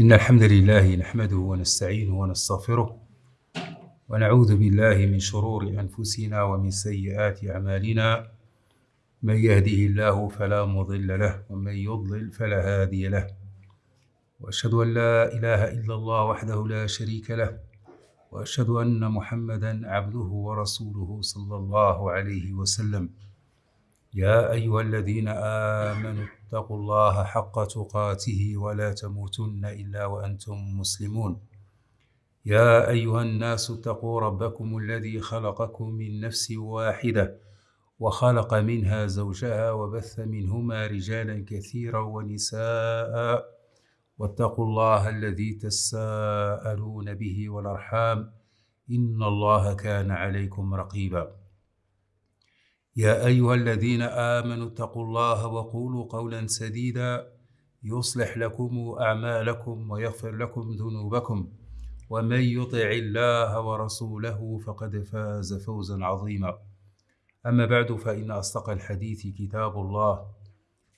إن الحمد لله نحمده ونستعينه ونستغفره ونعوذ بالله من شرور أنفسنا ومن سيئات أعمالنا. من يهده الله فلا مضل له ومن يضلل فلا هادي له. وأشهد أن لا إله إلا الله وحده لا شريك له. وأشهد أن محمدا عبده ورسوله صلى الله عليه وسلم. يا أيها الذين آمنوا اتقوا الله حق تقاته ولا تموتن إلا وأنتم مسلمون. يا أيها الناس اتقوا ربكم الذي خلقكم من نفس واحدة وخلق منها زوجها وبث منهما رجالا كثيرا ونساء واتقوا الله الذي تساءلون به والأرحام إن الله كان عليكم رقيبا. يا أيها الذين آمنوا اتقوا الله وقولوا قولا سديدا يصلح لكم أعمالكم ويغفر لكم ذنوبكم ومن يطع الله ورسوله فقد فاز فوزا عظيما. أما بعد فإن أصدق الحديث كتاب الله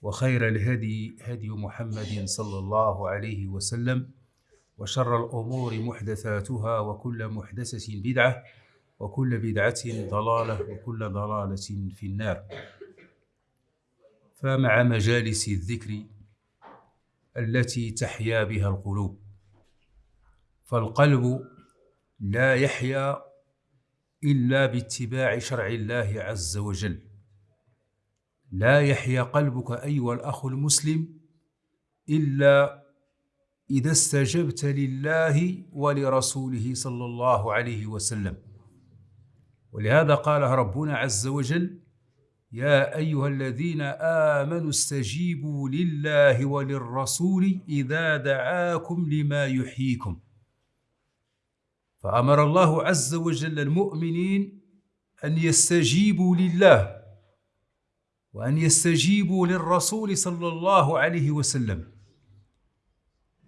وخير الهدي هدي محمد صلى الله عليه وسلم وشر الأمور محدثاتها وكل محدثة بدعة وكل بدعة ضلالة وكل ضلالة في النار. فمع مجالس الذكر التي تحيا بها القلوب فالقلب لا يحيا إلا باتباع شرع الله عز وجل. لا يحيا قلبك أيها الأخ المسلم إلا إذا استجبت لله ولرسوله صلى الله عليه وسلم. ولهذا قال ربنا عز وجل يا أيها الذين آمنوا استجيبوا لله وللرسول إذا دعاكم لما يحييكم. فأمر الله عز وجل المؤمنين أن يستجيبوا لله وأن يستجيبوا للرسول صلى الله عليه وسلم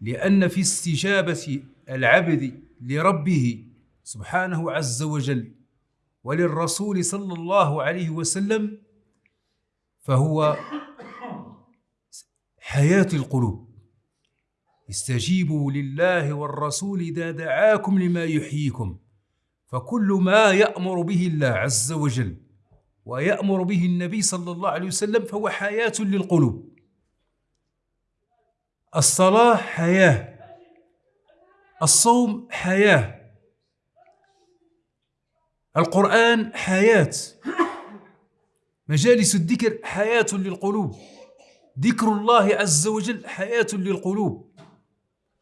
لأن في استجابة العبد لربه سبحانه عز وجل وللرسول صلى الله عليه وسلم فهو حياة القلوب. استجيبوا لله والرسول إذا دعاكم لما يحييكم فكل ما يأمر به الله عز وجل ويأمر به النبي صلى الله عليه وسلم فهو حياة للقلوب. الصلاة حياة الصوم حياة. القرآن حياة. مجالس الذكر حياة للقلوب. ذكر الله عز وجل حياة للقلوب.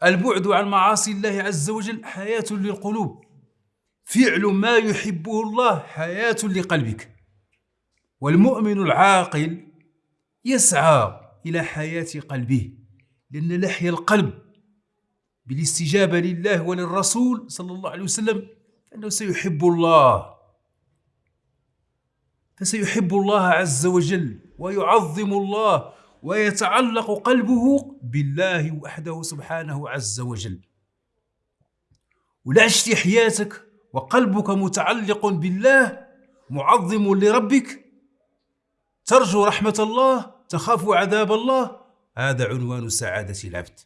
البعد عن معاصي الله عز وجل حياة للقلوب. فعل ما يحبه الله حياة لقلبك. والمؤمن العاقل يسعى إلى حياة قلبه لأن لحيا القلب بالاستجابة لله وللرسول صلى الله عليه وسلم فإنه سيحب الله. فسيحب الله عز وجل ويعظم الله ويتعلق قلبه بالله وحده سبحانه عز وجل. ولا عشت حياتك وقلبك متعلق بالله معظم لربك. ترجو رحمة الله تخاف عذاب الله. هذا عنوان سعادة العبد.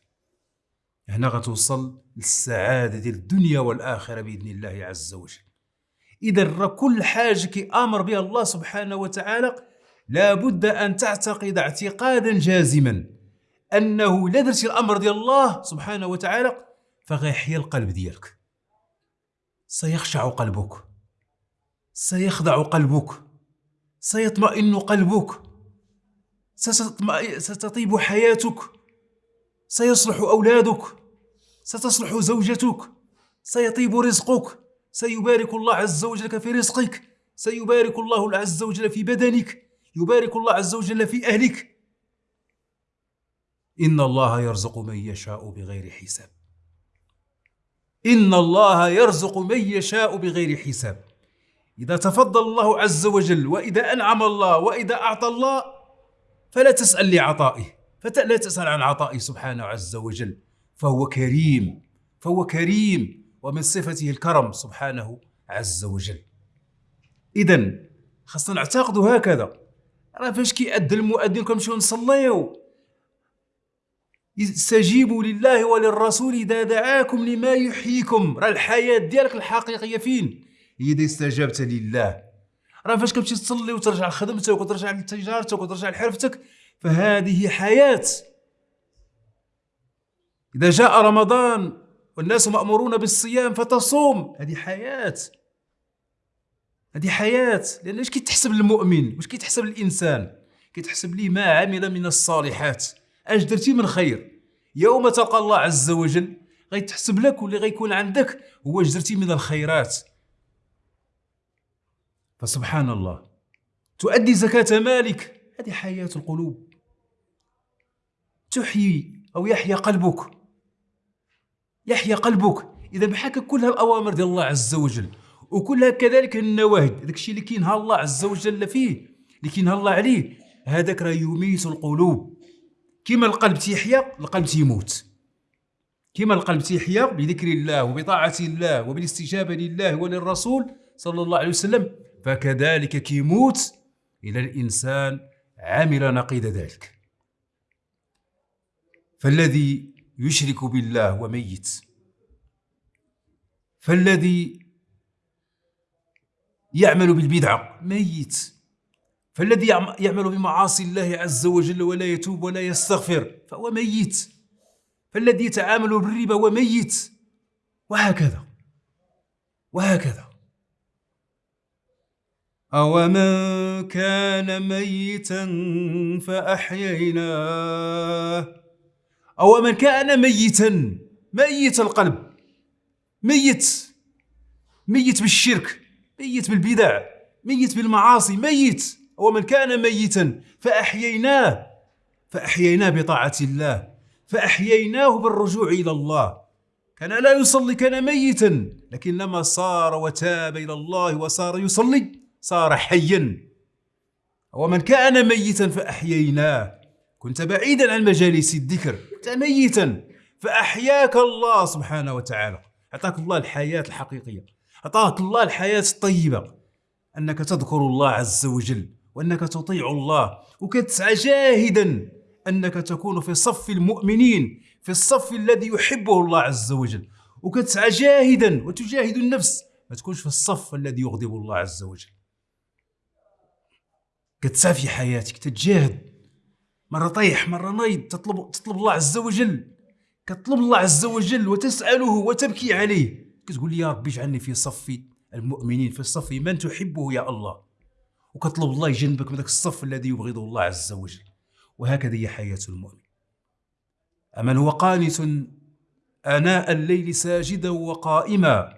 هنا غتوصل للسعادة ديال الدنيا والآخرة بإذن الله عز وجل. إذا كل حاجة كي أمر بها الله سبحانه وتعالى لابد أن تعتقد اعتقادا جازما أنه لا درتي الأمر ديال الله سبحانه وتعالى فغيحيا القلب ديالك. سيخشع قلبك. سيخضع قلبك. سيطمئن قلبك. ستطيب حياتك. سيصلح أولادك. ستصلح زوجتك. سيطيب رزقك. سيبارك الله عز وجل في رزقك. سيبارك الله عز وجل في بدنك. يبارك الله عز وجل في أهلك. إن الله يرزق من يشاء بغير حساب. إن الله يرزق من يشاء بغير حساب. إذا تفضل الله عز وجل وإذا أنعم الله وإذا أعطى الله فلا تسأل لعطائه. فلا تسأل عن عطائه سبحانه عز وجل. فهو كريم فهو كريم ومن صفته الكرم سبحانه عز وجل. إذا خاصنا نعتقدوا هكذا. راه فاش كيأذن المؤذن كنمشيو نصليو؟ استجيبوا لله وللرسول إذا دعاكم لما يحييكم. راه الحياة ديالك الحقيقية فين؟ هي إذا استجبت لله. راه فاش كتمشي تصلي وترجع لخدمتك وترجع لتجارتك وترجع لحرفتك فهذه حياة. إذا جاء رمضان والناس مأمورون بالصيام فتصوم. هذه حياة. هذه حياة. لأن اش كيتحسب للمؤمن واش كيتحسب للانسان كيتحسب ليه ما عمل من الصالحات. أش درتي من خير؟ يوم تلقى الله عز وجل غيتحسب لك واللي غيكون عندك هو اش درتي من الخيرات. فسبحان الله. تؤدي زكاة مالك. هذه حياة القلوب. تحيي أو يحيا قلبك. يحيا قلبك. إذا بحاك كلها الأوامر ديال الله عز وجل وكلها كذلك النواهي داك الشيء اللي كينهى الله عز وجل فيه اللي كينهى الله عليه هذاك راه يميت القلوب. كما القلب تيحيا القلب تيموت. كما القلب تيحيا بذكر الله وبطاعة الله وبالاستجابة لله وللرسول صلى الله عليه وسلم فكذلك كيموت. إلى الإنسان عمل نقيض ذلك. فالذي يشرك بالله وميت. فالذي يعمل بالبدعة ميت. فالذي يعمل بمعاصي الله عز وجل ولا يتوب ولا يستغفر فهو ميت. فالذي يتعامل بالربا هو ميت. وهكذا. وهكذا. أومن كان ميتا فأحييناه أومن كان ميتا ميت القلب ميت ميت بالشرك ميت بالبدع ميت بالمعاصي ميت. ومن كان ميتا فأحييناه فأحييناه بطاعة الله فأحييناه بالرجوع إلى الله. كان لا يصلي كان ميتا لكن لما صار وتاب إلى الله وصار يصلي صار حيا. ومن كان ميتا فأحييناه. كنت بعيدا عن مجالس الذكر كنت ميتا. فأحياك الله سبحانه وتعالى. أعطاك الله الحياة الحقيقية. أعطاك الله الحياة الطيبة. أنك تذكر الله عز وجل وأنك تطيع الله. وكتسعى جاهدا أنك تكون في صف المؤمنين في الصف الذي يحبه الله عز وجل. وكتسعى جاهدا وتجاهد النفس. ما تكونش في الصف الذي يغضب الله عز وجل. كتسعى في حياتك تتجاهد مرة طيح مرة نايض تطلب تطلب الله عز وجل. كتطلب الله عز وجل وتسأله وتبكي عليه. كتقول لي يا ربي اجعلني في صف المؤمنين في الصف من تحبه يا الله. وكتطلب الله يجنبك من ذاك الصف الذي يبغضه الله عز وجل. وهكذا هي حياة المؤمن. أمن هو قانت آناء الليل ساجدا وقائما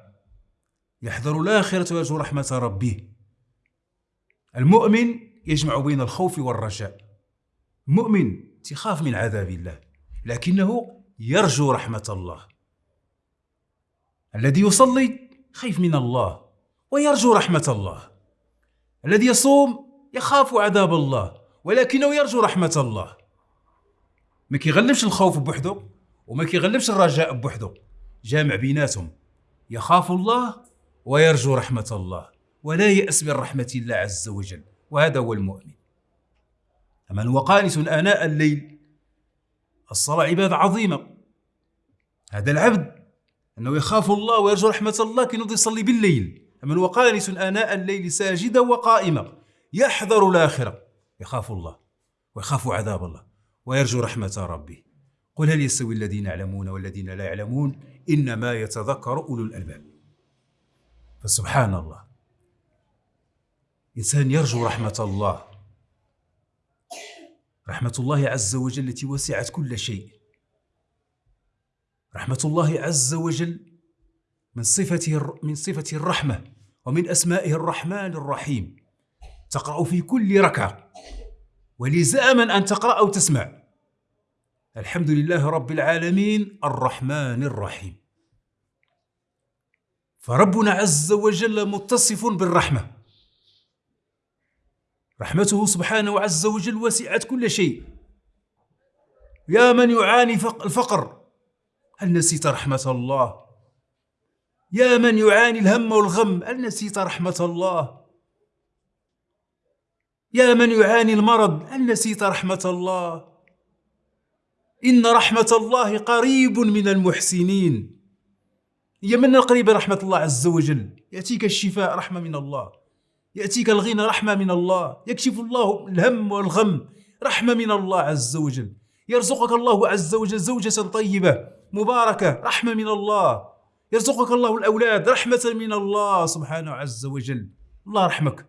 يحذر الآخرة ويرجو رحمة ربه. المؤمن يجمع بين الخوف والرجاء. مؤمن تخاف من عذاب الله لكنه يرجو رحمة الله. الذي يصلي خيف من الله ويرجو رحمة الله. الذي يصوم يخاف عذاب الله ولكنه يرجو رحمة الله. ما كيغلبش الخوف بوحده وما كيغلبش الرجاء بوحده جامع بيناتهم. يخاف الله ويرجو رحمة الله ولا يأس من رحمة الله عز وجل وهذا هو المؤمن. من هو قانت آناء الليل الصلاة عبادة عظيمة. هذا العبد أنه يخاف الله ويرجو رحمة الله كي يصلي بالليل. من هو قانت آناء الليل ساجدا وقائما يحذر الآخرة يخاف الله ويخاف عذاب الله ويرجو رحمة ربه. قل هل يستوي الذين يعلمون والذين لا يعلمون؟ إنما يتذكر أولو الألباب. فسبحان الله. إنسان يرجو رحمة الله. رحمة الله عز وجل التي وسعت كل شيء. رحمة الله عز وجل من صفته من صفة الرحمة ومن أسمائه الرحمن الرحيم. تقرأ في كل ركعة. ولزاما أن تقرأ أو تسمع. الحمد لله رب العالمين الرحمن الرحيم. فربنا عز وجل متصف بالرحمة. رحمته سبحانه عز وجل وسعت كل شيء. يا من يعاني الفقر؟ هل نسيت رحمة الله؟ يا من يعاني الهم والغم؟ هل نسيت رحمة الله؟ يا من يعاني المرض؟ هل نسيت رحمة الله؟ إن رحمة الله قريب من المحسنين. هي من القريب رحمة الله عز وجل. يأتيك الشفاء رحمة من الله. يأتيك الغنى رحمة من الله يكشف الله الهم والغم رحمة من الله عز وجل. يرزقك الله عز وجل زوجة طيبة مباركة رحمة من الله. يرزقك الله الأولاد رحمة من الله سبحانه عز وجل. الله رحمك.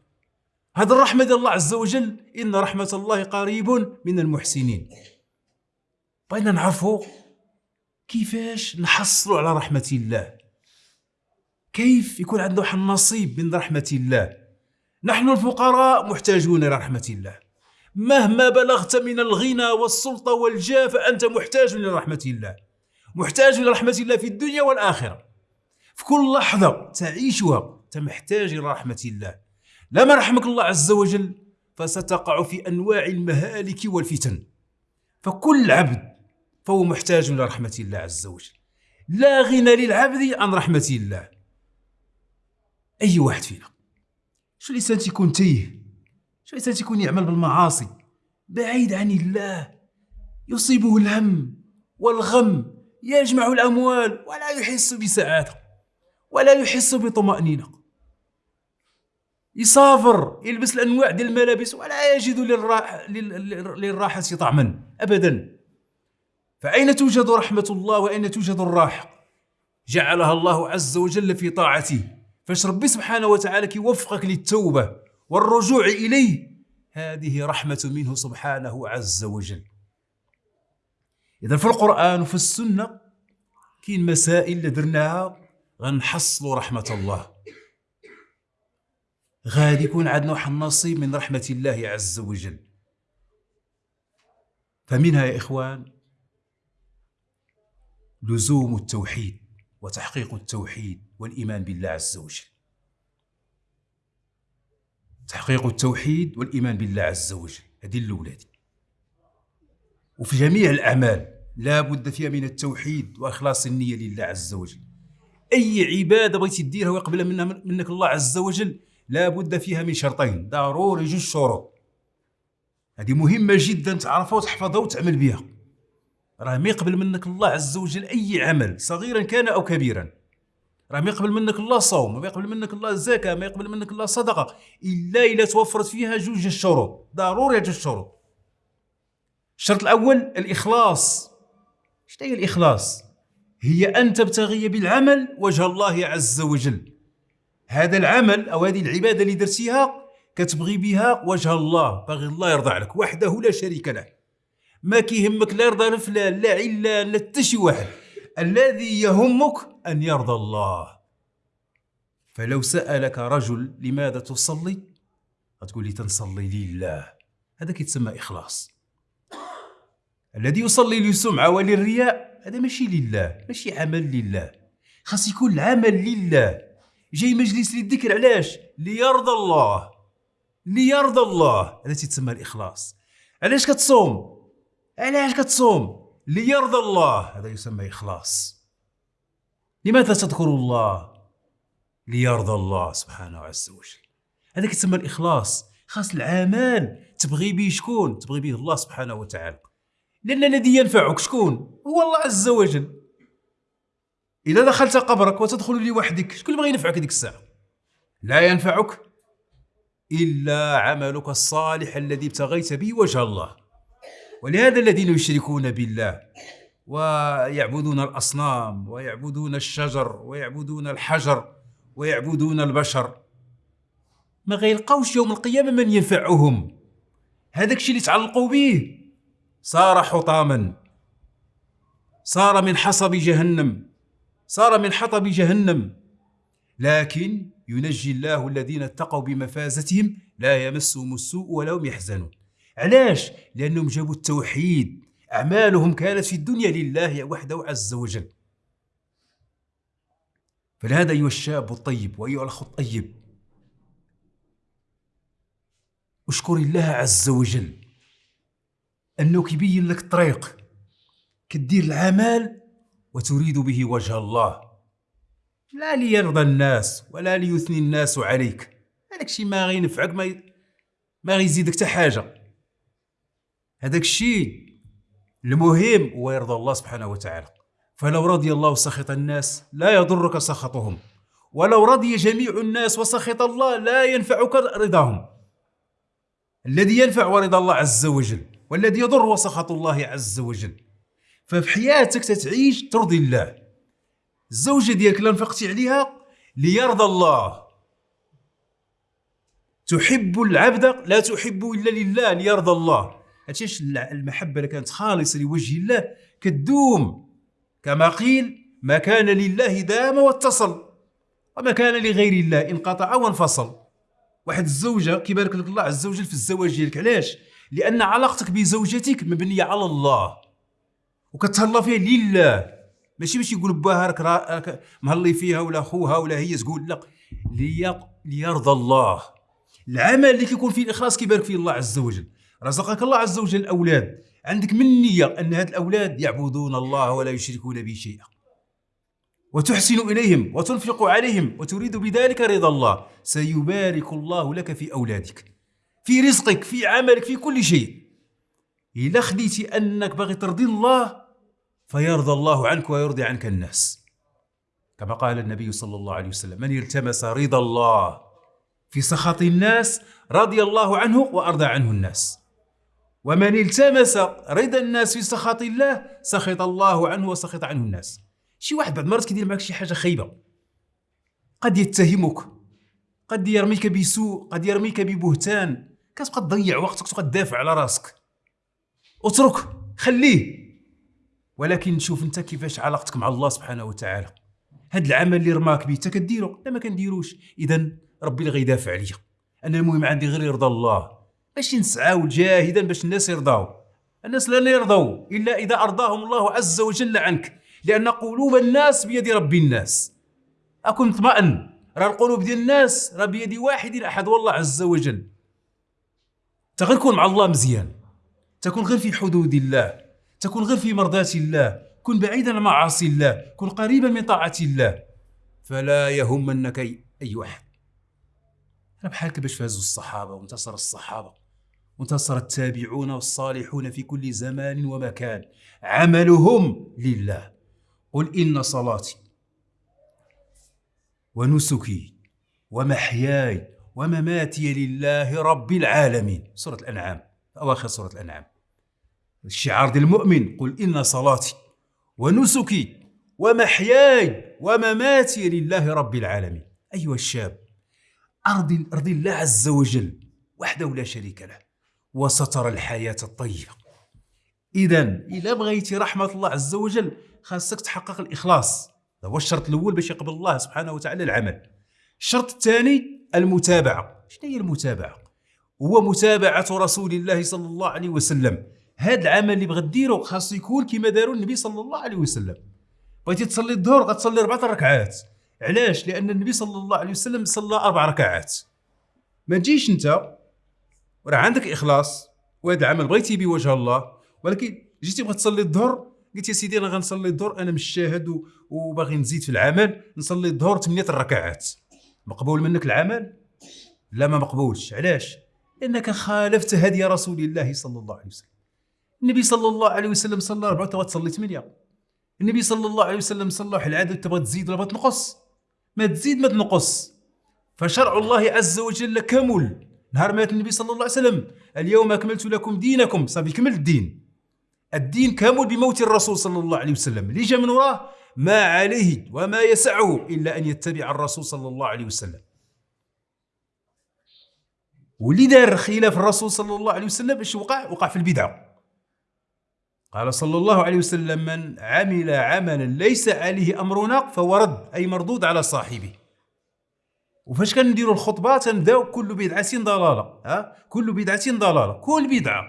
هذا الرحمة ديال الله عز وجل إن رحمة الله قريب من المحسنين. بغينا نعرفوا كيفاش نحصلوا على رحمة الله. كيف يكون عندنا واحد النصيب من رحمة الله. نحن الفقراء محتاجون إلى رحمة الله. مهما بلغت من الغنى والسلطة والجاه فأنت محتاج إلى رحمة الله. محتاج إلى رحمة الله في الدنيا والآخرة. في كل لحظة تعيشها أنت محتاج رحمة الله. لما رحمك الله عز وجل فستقع في أنواع المهالك والفتن. فكل عبد فهو محتاج إلى رحمة الله عز وجل. لا غنى للعبد عن رحمة الله. أي واحد فينا؟ شو الإنسان تيكون تيه شو الإنسان تيكون يعمل بالمعاصي؟ بعيد عن الله. يصيبه الهم والغم يجمع الأموال ولا يحس بسعادة ولا يحس بطمأنينة. يسافر يلبس الأنواع ديال الملابس ولا يجد للراحة, للراحة طعما أبدا. فأين توجد رحمة الله وأين توجد الراحة؟ جعلها الله عز وجل في طاعته. فاش ربي سبحانه وتعالى كيوفقك للتوبة والرجوع إليه هذه رحمة منه سبحانه عز وجل. إذا في القرآن وفي السنة كاين مسائل اللي درناها غنحصلوا رحمة الله. غادي يكون عندنا واحد النصيب من رحمة الله عز وجل. فمنها يا إخوان لزوم التوحيد. وتحقيق التوحيد والإيمان بالله عز وجل. تحقيق التوحيد والإيمان بالله عز وجل. هذه الأولى وفي جميع الأعمال لا بد فيها من التوحيد وإخلاص النية لله عز وجل. أي عبادة بغيتي ديرها ويقبلها منها منك الله عز وجل لا بد فيها من شرطين. ضروري جوج شروط. هذه مهمة جدا تعرفها وتحفظها وتعمل بها. راه ما يقبل منك الله عز وجل أي عمل صغيرا كان أو كبيرا. راه ما يقبل منك الله صوم ما يقبل منك الله زكاة ما يقبل منك الله صدقة إلا إلا توفرت فيها جوج الشروط ضروري جوج الشروط. الشرط الأول الإخلاص. شنو هي الإخلاص؟ هي أن تبتغي بالعمل وجه الله عز وجل. هذا العمل أو هذه العبادة اللي درتيها كتبغي بها وجه الله باغي الله يرضى عليك وحده لا شريك له. ما كيهمك لا يرضى لفلان لا علان لا حتى شي واحد. الذي يهمك أن يرضى الله. فلو سألك رجل لماذا تصلي؟ غتقول لي تنصلي لله. هذا كيتسمى إخلاص. الذي يصلي للسمعة وللرياء هذا ماشي لله ماشي عمل لله. خاص يكون العمل لله. جاي مجلس للذكر علاش؟ ليرضى الله. ليرضى الله. هذا تسمى الإخلاص. علاش كتصوم؟ علاش كتصوم؟ ليرضى الله. هذا يسمى إخلاص. لماذا تذكر الله؟ ليرضى الله سبحانه عز وجل. هذا كتسمى الإخلاص. خاص العمل. تبغي به شكون؟ تبغي به الله سبحانه وتعالى. لأن الذي ينفعك شكون؟ هو الله عز وجل. إذا دخلت قبرك وتدخل لوحدك شكون اللي بغى ينفعك ديك الساعة؟ لا ينفعك إلا عملك الصالح الذي ابتغيت به وجه الله. ولهذا الذين يشركون بالله ويعبدون الأصنام ويعبدون الشجر ويعبدون الحجر ويعبدون البشر. ما غيلقاوش يوم القيامة من ينفعهم. هذاك الشيء اللي تعلقوا به. صار حطاما. صار من حصب جهنم. صار من حطب جهنم. لكن ينجي الله الذين اتقوا بمفازتهم لا يمسهم السوء ولا هم يحزنون. علاش؟ لأنهم جابوا التوحيد أعمالهم كانت في الدنيا لله وحده عز وجل فلهذا أيها الشاب الطيب وأيها الأخ الطيب اشكر الله عز وجل أنه كيبين لك الطريق كدير العمل وتريد به وجه الله لا ليرضى الناس ولا ليثني الناس عليك هذاك الشيء ما غينفعك ما. ما غيزيدك حتى حاجة هذاك الشيء المهم هو يرضى الله سبحانه وتعالى. فلو رضي الله سخط الناس لا يضرك سخطهم. ولو رضي جميع الناس وسخط الله لا ينفعك رضاهم. الذي ينفع ورضا الله عز وجل والذي يضر وسخط الله عز وجل. ففي حياتك تتعيش ترضي الله. الزوجة ديالك اللي انفقتي عليها ليرضى الله. تحب العبد لا تحب إلا لله ليرضى الله. هادشي المحبة اللي كانت خالصة لوجه الله كدوم. كما قيل ما كان لله دام واتصل. وما كان لغير الله انقطع وانفصل. واحد الزوجة كيبارك لك الله عز وجل في الزواج ديالك. علاش؟ لأن علاقتك بزوجتك مبنية على الله. وكتهلا فيها لله. ماشي باش يقول باها راك راك مهلي فيها ولا خوها ولا هي تقول لا. ليرضى الله. العمل اللي كيكون فيه الإخلاص كيبارك فيه الله عز وجل. رزقك الله عز وجل الأولاد. عندك من نيه أن هاد الأولاد يعبدون الله ولا يشركون به شيئا. وتحسن إليهم وتنفق عليهم وتريد بذلك رضا الله. سيبارك الله لك في أولادك في رزقك في عملك في كل شيء. الا خديتي أنك باغي ترضي الله فيرضى الله عنك ويرضي عنك الناس. كما قال النبي صلى الله عليه وسلم من التمس رضا الله في سخط الناس رضي الله عنه وأرضى عنه الناس. ومن التمس رضا الناس في سخط الله سخط الله عنه وسخط عنه الناس. شي واحد بعد مرات كيدير معك شي حاجة خايبة. قد يتهمك قد يرميك بسوء قد يرميك ببهتان. كتبقى تضيع وقتك تبقى تدافع على راسك. اترك خليه. ولكن شوف انت كيفاش علاقتك مع الله سبحانه وتعالى. هاد العمل اللي رماك به انت كديرو لا ما كنديروش. اذا ربي اللي غيدافع عليا. أنا المهم عندي غير يرضى الله. ماشي نسعاو جاهدا باش الناس يرضاو. الناس لا يرضوا إلا إذا أرضاهم الله عز وجل عنك. لأن قلوب الناس بيد رب الناس. أكن اطمئن راه القلوب ديال الناس راه بيد واحد أحد والله عز وجل. تغير كون مع الله مزيان. تكون غير في حدود الله. تكون غير في مرضاة الله. كن بعيدا عن معاصي الله. كن قريبا من طاعة الله. فلا يهمنك أي واحد أنا بحالك باش فازوا الصحابة وانتصر الصحابة. وانتصر التابعون والصالحون في كل زمان ومكان. عملهم لله. قل إن صلاتي ونسكي ومحياي ومماتي لله رب العالمين. سورة الأنعام أواخر سورة الأنعام. الشعار ديال المؤمن قل إن صلاتي ونسكي ومحياي ومماتي لله رب العالمين. أيها الشاب أرضي, أرضي الله عز وجل وحده لا شريك له. وستر الحياة الطيبة. إذا إذا بغيتي رحمة الله عز وجل خاصك تحقق الإخلاص. هذا هو الشرط الأول باش يقبل الله سبحانه وتعالى العمل. الشرط الثاني المتابعة. شنو هي المتابعة؟ هو متابعة رسول الله صلى الله عليه وسلم. هذا العمل اللي بغا ديرو خاصو يكون كما داروا النبي صلى الله عليه وسلم. بغيتي تصلي الظهر غتصلي أربعة ركعات. علاش؟ لأن النبي صلى الله عليه وسلم صلى أربع ركعات. ما تجيش أنت وراه عندك إخلاص وهذا العمل بغيتي بوجه الله. ولكن جيتي بغيت تصلي الظهر قلت يا سيدي أنا غنصلي الظهر أنا مش شاهد وباغي نزيد في العمل نصلي الظهر ثمانية الركعات مقبول منك العمل؟ لا ما مقبولش. علاش؟ لأنك خالفت هدي رسول الله صلى الله عليه وسلم. النبي صلى الله عليه وسلم صلى أربعة تبغى تصلي ثمانية. النبي صلى الله عليه وسلم صلى واحد العادة تبغى تزيد ولا تنقص؟ ما تزيد ما تنقص. فشرع الله عز وجل كمل. نهار مات النبي صلى الله عليه وسلم. اليوم أكملت لكم دينكم. صافي كمل الدين. الدين كامل بموت الرسول صلى الله عليه وسلم. اللي جا من وراه ما عليه وما يسعه إلا أن يتبع الرسول صلى الله عليه وسلم. واللي دار خلاف الرسول صلى الله عليه وسلم إيش وقع؟ وقع في البدعه قال صلى الله عليه وسلم من عمل عملا ليس عليه أمرنا فهو رد أي مردود على صاحبه. وفاش كنديروا الخطبة تنبداو كل بدعة ضلالة ها؟ كل بدعة ضلالة كل بدعة.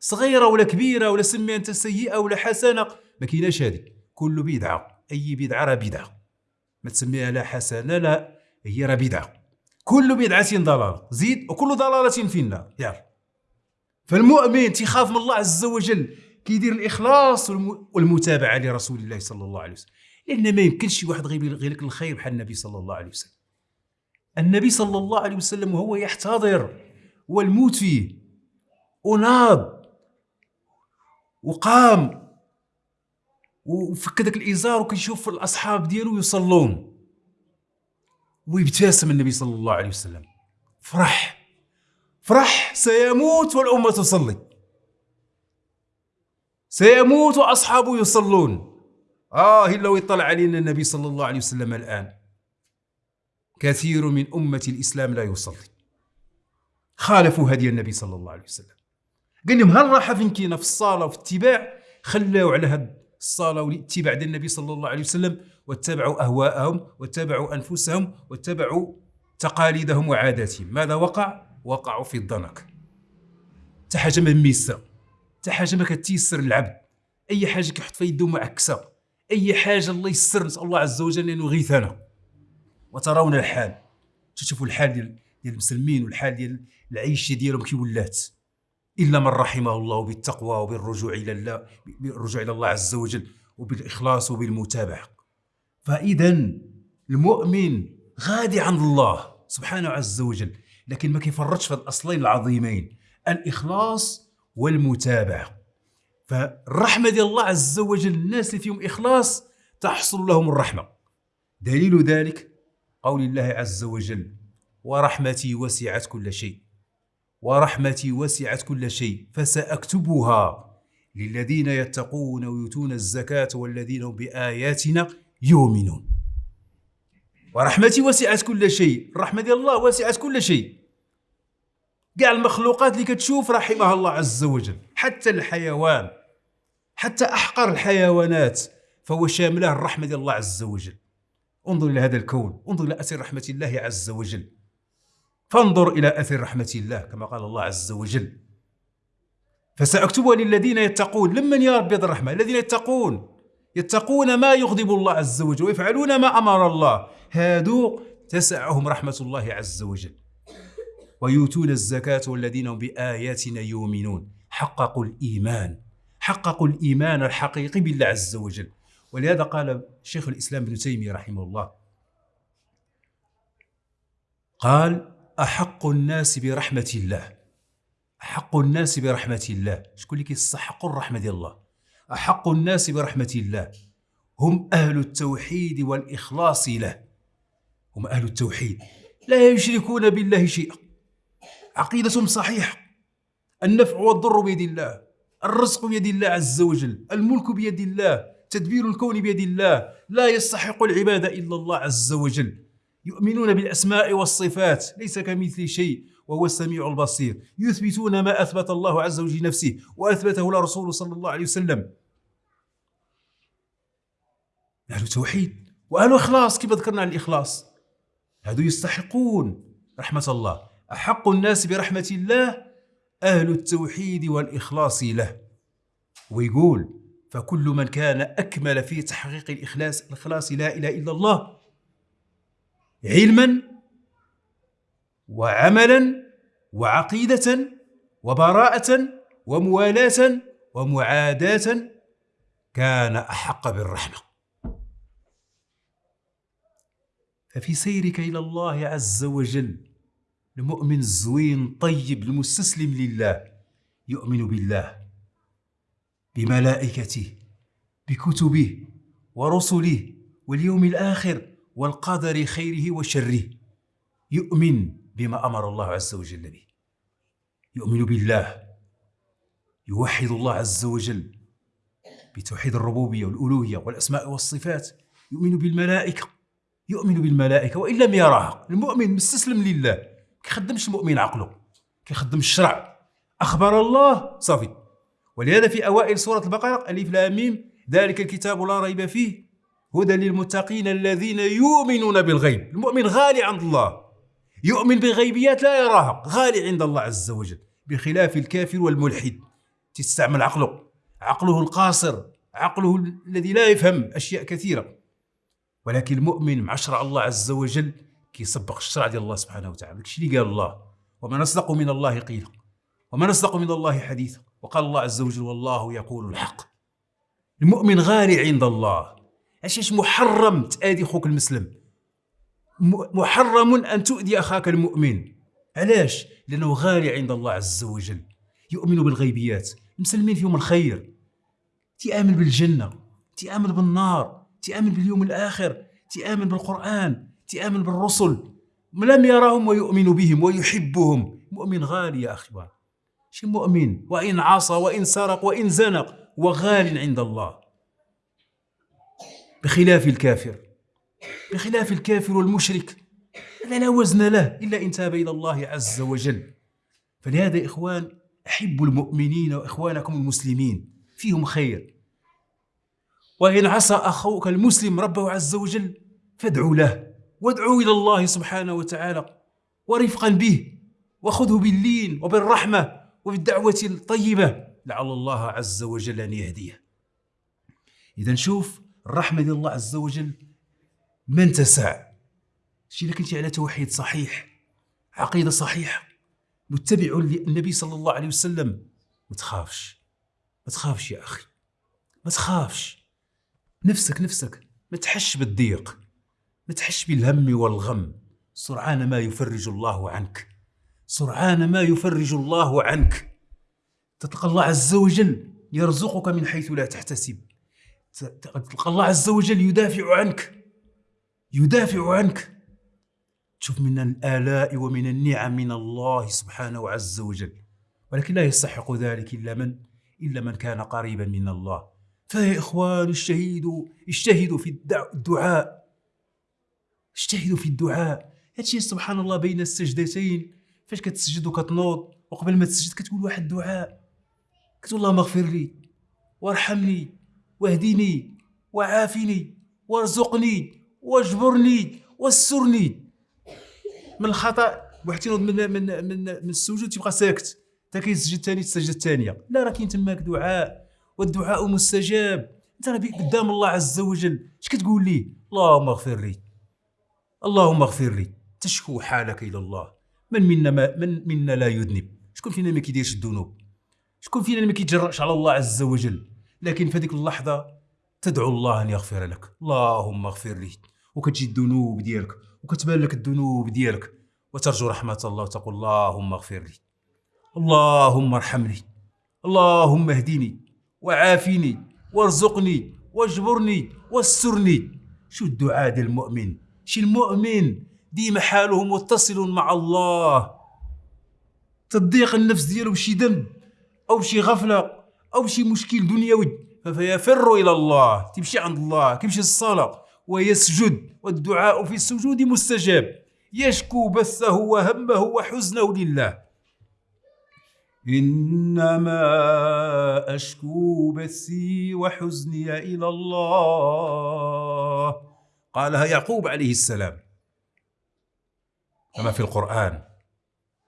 صغيرة ولا كبيرة ولا سميها انت سيئة ولا حسنة ما كايناش هذه كل بدعة أي بدعة راه بدعة. ما تسميها لا حسنة لا هي راه بدعة. كل بدعة ضلالة. زيد وكل ضلالة في النار يلا. فالمؤمن تخاف من الله عز وجل. كيدير الإخلاص والمتابعة لرسول الله صلى الله عليه وسلم. لأن ما يمكنش واحد غير لك الخير بحال النبي صلى الله عليه وسلم. النبي صلى الله عليه وسلم وهو يحتضر والموت فيه. وناض وقام وفك ذاك الإزار وكيشوف الأصحاب ديالو يصلون. ويبتسم النبي صلى الله عليه وسلم. فرح فرح سيموت والأمة تصلي. سيموت وأصحابه يصلون. آه لو يطلع علينا النبي صلى الله عليه وسلم الآن. كثير من أمة الإسلام لا يصلي. خالفوا هدي النبي صلى الله عليه وسلم. قال لهم هل راح فين كاينة في الصلاه وفي الاتباع خلاو على هاد الصلاه والاتباع ديال النبي صلى الله عليه وسلم واتبعوا أهواءهم واتبعوا أنفسهم واتبعوا تقاليدهم وعاداتهم. ماذا وقع؟ وقعوا في الضنك. حتى حاجة ما ميسه حتى حاجة ما كتيسر للعبد أي حاجة كيحط في يده معكسة. أي حاجة الله يسر. نسأل الله عز وجل أن يغيثنا وترون الحال. تشوفوا الحال ديال ديال المسلمين والحال ديال العيشه ديالهم كي ولات. إلا من رحمه الله بالتقوى وبالرجوع إلى الله بالرجوع إلى الله عز وجل وبالإخلاص وبالمتابعة. فاذا المؤمن غادي عند الله سبحانه عز وجل لكن ما كيفرطش في الأصلين العظيمين الإخلاص والمتابعة. فالرحمة ديال الله عز وجل الناس اللي فيهم إخلاص تحصل لهم الرحمة. دليل ذلك قول الله عز وجل ورحمتي وسعت كل شيء ورحمتي وسعت كل شيء فسأكتبها للذين يتقون ويؤتون الزكاة والذين هم بآياتنا يؤمنون. ورحمتي وسعت كل شيء الرحمه ديال الله وسعت كل شيء. كاع المخلوقات اللي كتشوف رحمها الله عز وجل حتى الحيوان حتى أحقر الحيوانات فهو شامله الرحمة ديال الله عز وجل. انظر إلى هذا الكون انظر إلى أثر رحمة الله عز وجل. فانظر إلى أثر رحمة الله كما قال الله عز وجل. فسأكتبها للذين يتقون لمن يا رب الرحمه الذين يتقون. يتقون ما يغضب الله عز وجل ويفعلون ما أمر الله. هادو تسعهم رحمة الله عز وجل. ويؤتون الزكاة والذين هم بآياتنا يؤمنون. حققوا الإيمان. حققوا الإيمان الحقيقي بالله عز وجل. ولهذا قال شيخ الإسلام ابن تيمية رحمه الله قال أحق الناس برحمة الله. أحق الناس برحمة الله. شكون اللي كيستحقوا الرحمة ديال الله. أحق الناس برحمة الله. هم أهل التوحيد والإخلاص له. هم أهل التوحيد. لا يشركون بالله شيئا. عقيدتهم صحيحة. النفع والضر بيد الله. الرزق بيد الله عز وجل. الملك بيد الله. تدبير الكون بيد الله. لا يستحق العباده إلا الله عز وجل. يؤمنون بالأسماء والصفات ليس كمثل شيء وهو السميع البصير. يثبتون ما أثبت الله عز وجل نفسه وأثبته لرسوله صلى الله عليه وسلم. أهل توحيد وأهل إخلاص كيف ذكرنا عن الإخلاص؟ هذو يستحقون رحمة الله. أحق الناس برحمة الله أهل التوحيد والإخلاص له. ويقول فكل من كان أكمل في تحقيق الإخلاص الإخلاص لا إله إلا الله علما وعملا وعقيدة وبراءة وموالاة ومعاداة كان أحق بالرحمة. ففي سيرك إلى الله عز وجل المؤمن الزوين طيب المستسلم لله يؤمن بالله. بملائكته بكتبه ورسله واليوم الآخر والقدر خيره وشره. يؤمن بما أمر الله عز وجل به. يؤمن بالله. يوحد الله عز وجل بتوحيد الربوبية والألوهية والأسماء والصفات. يؤمن بالملائكة. يؤمن بالملائكة. وإن لم يراها المؤمن مستسلم لله. كيخدمش المؤمن عقله كيخدم الشرع. أخبر الله صافي. ولهذا في أوائل سورة البقرة ألف لام ميم ذلك الكتاب لا ريب فيه هدى للمتقين الذين يؤمنون بالغيب. المؤمن غالي عند الله. يؤمن بغيبيات لا يراها غالي عند الله عز وجل بخلاف الكافر والملحد. تستعمل عقله عقله القاصر عقله الذي لا يفهم أشياء كثيرة. ولكن المؤمن مع شرع الله عز وجل كيسبق الشرع ديال الله سبحانه وتعالى. داكشي اللي قال الله؟ وما نصدق من الله قيلا وما نصدق من الله حديثا. وقال الله عز وجل والله يقول الحق. المؤمن غالي عند الله. علاش محرم تآذي خوك المسلم؟ محرم أن تؤذي أخاك المؤمن. علاش؟ لأنه غالي عند الله عز وجل. يؤمن بالغيبيات المسلمين فيهم الخير. تيآمن بالجنة تيآمن بالنار تيآمن باليوم الآخر تيآمن بالقرآن تيآمن بالرسل. لم يرهم ويؤمن بهم ويحبهم. مؤمن غالي يا أخي شي مؤمن وإن عصى وإن سرق وإن زنق وغال عند الله. بخلاف الكافر. بخلاف الكافر والمشرك. هذا لا وزن له إلا إن تاب إلى الله عز وجل. فلهذا إخوان أحبوا المؤمنين وإخوانكم المسلمين. فيهم خير. وإن عصى أخوك المسلم ربه عز وجل فادعوا له. وادعوا إلى الله سبحانه وتعالى. ورفقا به. وخذه باللين وبالرحمة. وبالدعوة الطيبة لعل الله عز وجل أن يهديه. إذا نشوف الرحمة ديال الله عز وجل من تسع شي إذا كنتي على توحيد صحيح عقيدة صحيحة متبع للنبي صلى الله عليه وسلم ما تخافش ما تخافش يا أخي ما تخافش. نفسك نفسك ما تحش بالضيق ما تحش بالهم والغم سرعان ما يفرج الله عنك. سرعان ما يفرج الله عنك. تلقى الله عز وجل يرزقك من حيث لا تحتسب. تلقى الله عز وجل يدافع عنك. يدافع عنك. تشوف من الآلاء ومن النعم من الله سبحانه عز وجل. ولكن لا يستحق ذلك إلا من إلا من كان قريبا من الله. فيا إخوان اجتهدوا اجتهدوا في الدعاء. اجتهدوا في الدعاء. هادشي سبحان الله بين السجدتين فاش كتسجد وكتنوض وقبل ما تسجد كتقول واحد الدعاء كتقول اللهم اغفر لي وارحمني واهدني وعافني وارزقني واجبرني واسترني من الخطأ واحد تينوض من من من من السجود تيبقى ساكت. حتى كيسجد ثاني السجده الثانية لا راه كاين تماك دعاء والدعاء مستجاب. انت راه قدام الله عز وجل. اش كتقول ليه؟ اللهم اغفر لي. اللهم اغفر لي. تشكو حالك إلى الله. من منا ما من منا لا يذنب. شكون فينا ما كيديرش الذنوب؟ شكون فينا ما كيتجرأش على الله عز وجل؟ لكن في هذيك اللحظة تدعو الله أن يغفر لك. اللهم اغفر لي. وكتجي الذنوب ديالك. وكتبان لك الذنوب ديالك. وترجو رحمة الله وتقول اللهم اغفر لي. اللهم ارحمني. اللهم اهدني. وعافني. وارزقني. واجبرني. واسترني. شو الدعاء ديال المؤمن؟ شي المؤمن ديما حاله متصل مع الله. تضيق النفس ديالو بشي ذنب أو بشي غفلة أو بشي مشكل دنيوي فيفر إلى الله تمشي عند الله كيمشي الصلاه ويسجد والدعاء في السجود مستجاب. يشكو بثه وهمه وحزنه لله. إنما أشكو بثي وحزني إلى الله. قالها يعقوب عليه السلام. كما في القرآن.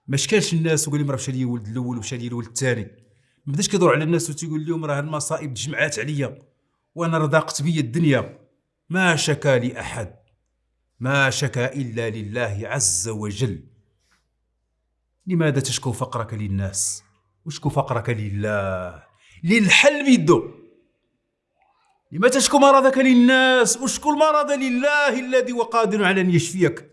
ما شكالش الناس وقال لهم راه مشى لي الولد الأول ومشى لي الولد الثاني. ما بداش كيدور على الناس وتيقول لهم راه المصائب تجمعات عليا وأنا رضاقت بيا الدنيا. ما شكا لأحد. ما شكا إلا لله عز وجل. لماذا تشكو فقرك للناس؟ وشكو فقرك لله؟ للحل بيدو لما تشكو مرضك للناس؟ وشكو المرض لله الذي هو قادر على أن يشفيك؟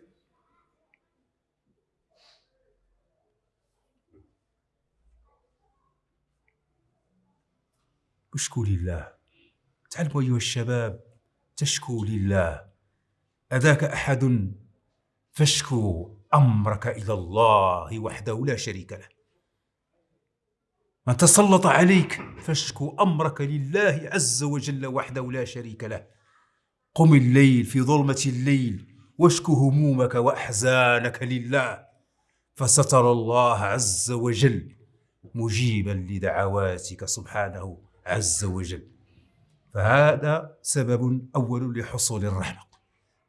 اشكو لله. تعلموا أيها الشباب تشكو لله. أذاك أحد؟ فاشكو أمرك إلى الله وحده لا شريك له. من تسلط عليك فاشكو أمرك لله عز وجل وحده لا شريك له. قم الليل في ظلمة الليل واشكو همومك وأحزانك لله. فسترى الله عز وجل مجيبا لدعواتك سبحانه. عز وجل. فهذا سبب أول لحصول الرحمة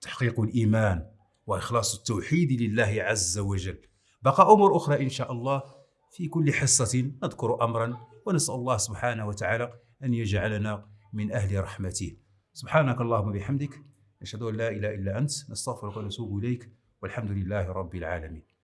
تحقيق الإيمان وإخلاص التوحيد لله عز وجل. بقى أمور أخرى إن شاء الله. في كل حصة نذكر أمرا ونسأل الله سبحانه وتعالى أن يجعلنا من أهل رحمته. سبحانك اللهم بحمدك. نشهد أن لا إله إلا أنت. نستغفرك ونتوب إليك. والحمد لله رب العالمين.